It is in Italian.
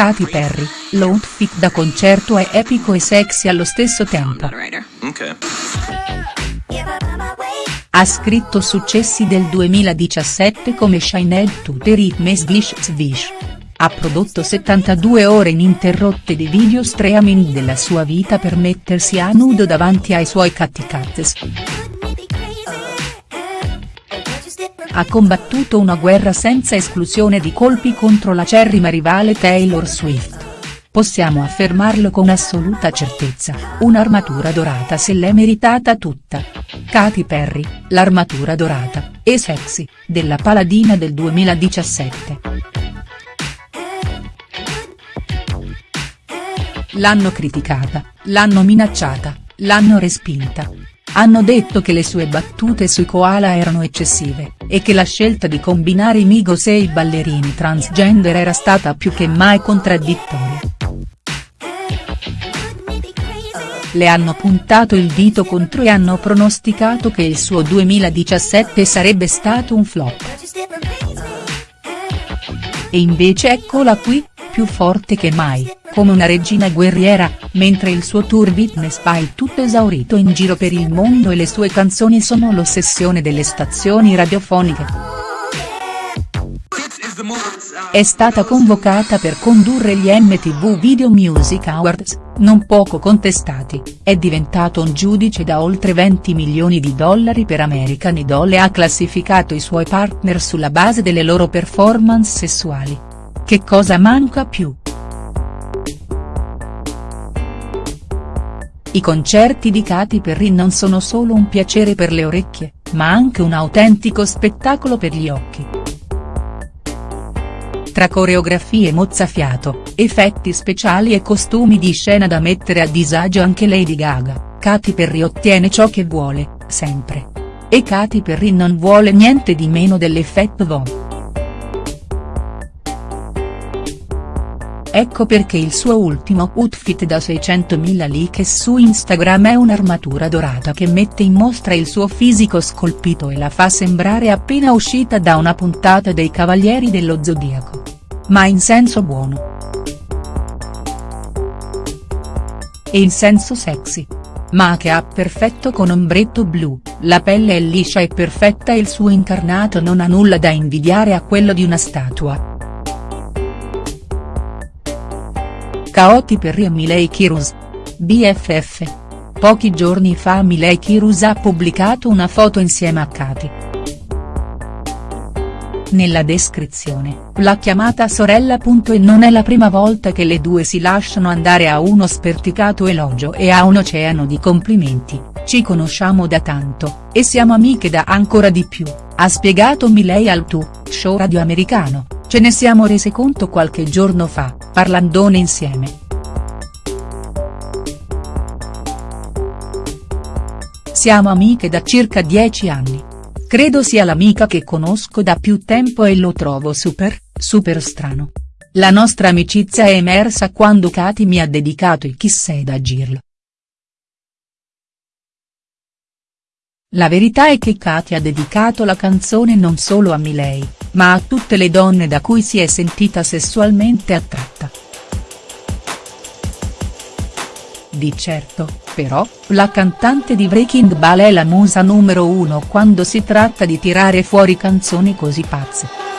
Katy Perry, l'outfit da concerto è epico e sexy allo stesso tempo. Ha scritto successi del 2017 come Shined to the Rhythm Swish Swish. Ha prodotto 72 ore ininterrotte di video streaming della sua vita per mettersi a nudo davanti ai suoi catticates. Ha combattuto una guerra senza esclusione di colpi contro la cerrima rivale Taylor Swift. Possiamo affermarlo con assoluta certezza, un'armatura dorata se l'è meritata tutta. Katy Perry, l'armatura dorata, e sexy, della paladina del 2017. L'hanno criticata, l'hanno minacciata, l'hanno respinta, hanno detto che le sue battute sui koala erano eccessive, e che la scelta di combinare i Migos e i ballerini transgender era stata più che mai contraddittoria. Le hanno puntato il dito contro e hanno pronosticato che il suo 2017 sarebbe stato un flop. E invece eccola qui, più forte che mai, come una regina guerriera, mentre il suo tour Witness va tutto esaurito in giro per il mondo e le sue canzoni sono l'ossessione delle stazioni radiofoniche. È stata convocata per condurre gli MTV Video Music Awards, non poco contestati, è diventato un giudice da oltre 20 milioni di dollari per American Idol e ha classificato i suoi partner sulla base delle loro performance sessuali. Che cosa manca più?. I concerti di Katy Perry non sono solo un piacere per le orecchie, ma anche un autentico spettacolo per gli occhi. Tra coreografie mozzafiato, effetti speciali e costumi di scena da mettere a disagio anche Lady Gaga, Katy Perry ottiene ciò che vuole, sempre. E Katy Perry non vuole niente di meno dell'effetto wow. Ecco perché il suo ultimo outfit da 600.000 like su Instagram è un'armatura dorata che mette in mostra il suo fisico scolpito e la fa sembrare appena uscita da una puntata dei Cavalieri dello Zodiaco. Ma in senso buono. E in senso sexy. Ma che ha perfetto con ombretto blu, la pelle è liscia e perfetta e il suo incarnato non ha nulla da invidiare a quello di una statua. Perry e Miley Kirus. BFF. Pochi giorni fa Miley Kirus ha pubblicato una foto insieme a Katy. Nella descrizione, l'ha chiamata sorella. E non è la prima volta che le due si lasciano andare a uno sperticato elogio e a un oceano di complimenti, ci conosciamo da tanto, e siamo amiche da ancora di più, ha spiegato Miley al Tu, show radio americano, ce ne siamo rese conto qualche giorno fa, parlandone insieme. Siamo amiche da circa dieci anni. Credo sia l'amica che conosco da più tempo e lo trovo super, super strano. La nostra amicizia è emersa quando Katy mi ha dedicato il Chi sei da Girl. La verità è che Katy ha dedicato la canzone non solo a Miley, ma a tutte le donne da cui si è sentita sessualmente attratta. Di certo, però, la cantante di Breaking Ball è la musa numero uno quando si tratta di tirare fuori canzoni così pazze.